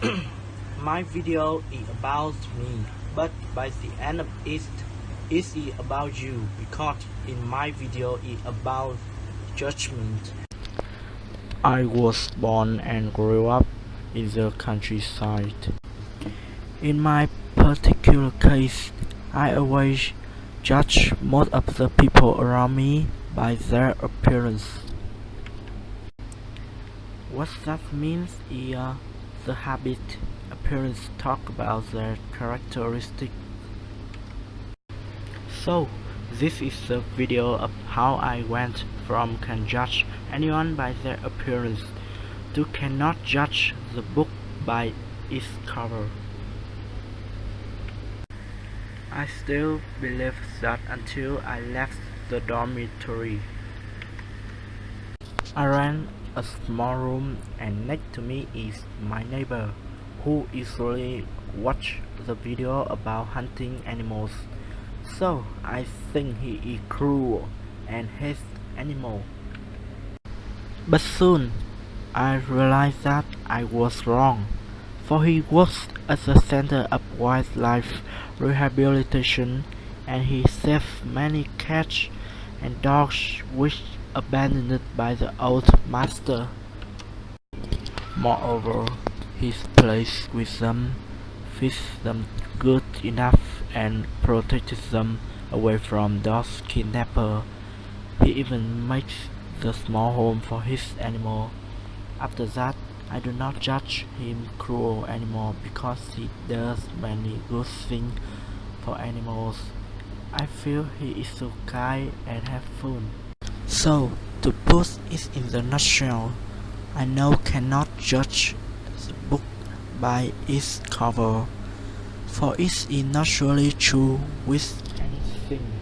my video is about me, but by the end of it, it is about you because in my video is about judgment. I was born and grew up in the countryside. In my particular case, I always judge most of the people around me by their appearance. What that means is uh, the habit appearance talk about their characteristics. So, this is the video of how I went from can judge anyone by their appearance to cannot judge the book by its cover. I still believe that until I left the dormitory. I ran a small room and next to me is my neighbor who usually watch the video about hunting animals. So I think he is cruel and hates animals. But soon I realized that I was wrong, for he works at the Center of Wildlife Rehabilitation and he saved many cats and dogs which abandoned by the old master. Moreover, he plays with them, feeds them good enough and protects them away from those kidnappers. He even makes the small home for his animal. After that, I do not judge him cruel anymore because he does many good things for animals. I feel he is so kind and helpful. So, to put it in the nutshell, I now cannot judge the book by its cover, for it is not surely true with anything.